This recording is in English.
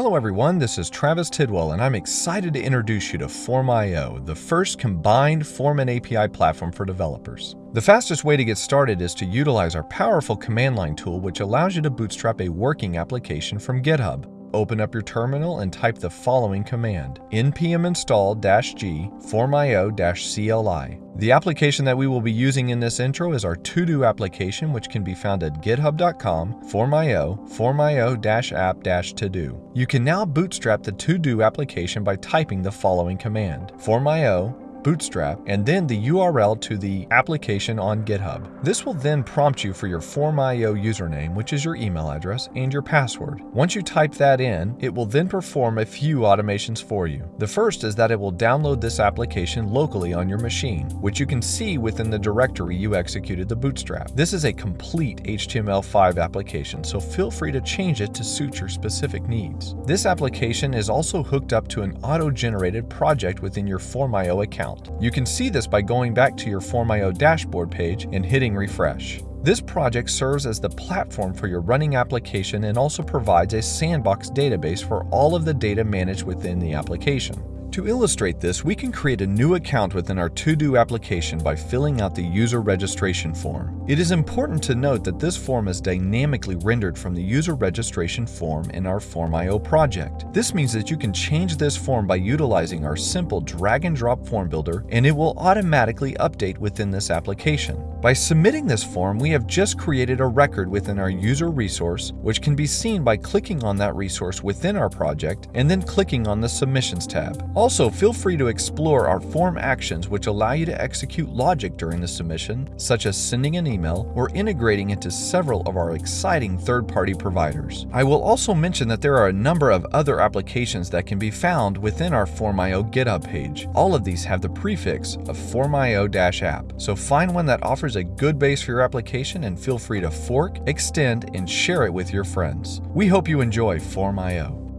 Hello everyone, this is Travis Tidwell and I'm excited to introduce you to Form.io, the first combined form and API platform for developers. The fastest way to get started is to utilize our powerful command line tool which allows you to bootstrap a working application from GitHub. Open up your terminal and type the following command, npm install-g formio-cli. The application that we will be using in this intro is our to-do application which can be found at github.com formio formio-app-to-do. You can now bootstrap the to-do application by typing the following command, formio Bootstrap, and then the URL to the application on GitHub. This will then prompt you for your Form.io username, which is your email address, and your password. Once you type that in, it will then perform a few automations for you. The first is that it will download this application locally on your machine, which you can see within the directory you executed the bootstrap. This is a complete HTML5 application, so feel free to change it to suit your specific needs. This application is also hooked up to an auto-generated project within your Form.io account account. You can see this by going back to your Form.io dashboard page and hitting refresh. This project serves as the platform for your running application and also provides a sandbox database for all of the data managed within the application. To illustrate this, we can create a new account within our To-Do application by filling out the user registration form. It is important to note that this form is dynamically rendered from the user registration form in our Form.io project. This means that you can change this form by utilizing our simple drag and drop form builder and it will automatically update within this application. By submitting this form, we have just created a record within our user resource, which can be seen by clicking on that resource within our project and then clicking on the Submissions tab. Also, feel free to explore our form actions which allow you to execute logic during the submission, such as sending an email or integrating into several of our exciting third-party providers. I will also mention that there are a number of other applications that can be found within our Form.io GitHub page. All of these have the prefix of Form.io-app, so find one that offers a good base for your application and feel free to fork, extend, and share it with your friends. We hope you enjoy Form.io.